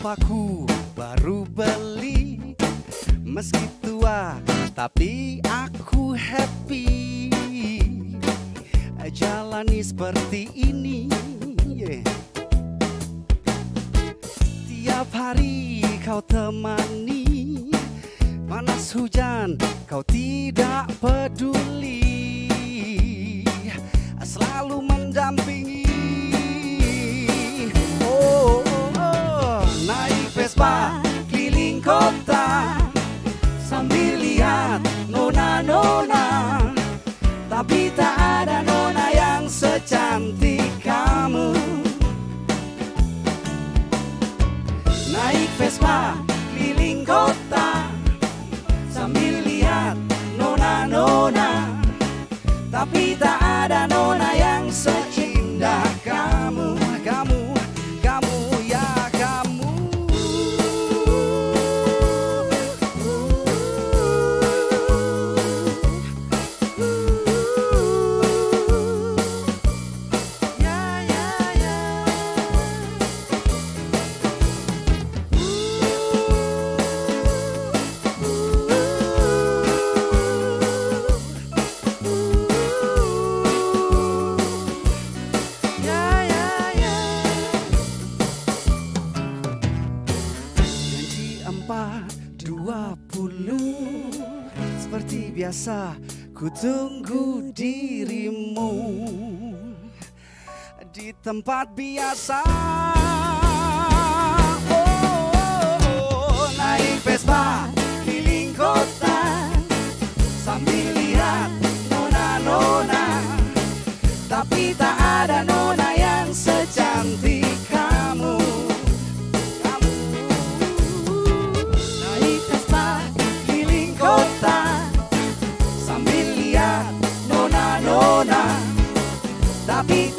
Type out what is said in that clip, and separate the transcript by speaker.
Speaker 1: Vespaku baru beli. Meski tua tapi aku happy. Jalani seperti ini yeah. Tiap hari kau temani Panas hujan kau tidak peduli. Selalu mendampingi kota. Sambil lihat nona-nona Tapi tak ada nona yang secantik kamu. Naik Vespa keliling kota Sambil lihat nona-nona Tapi tak ada nona yang seindah 20 Seperti biasa ku tunggu dirimu Di tempat biasa. Tapi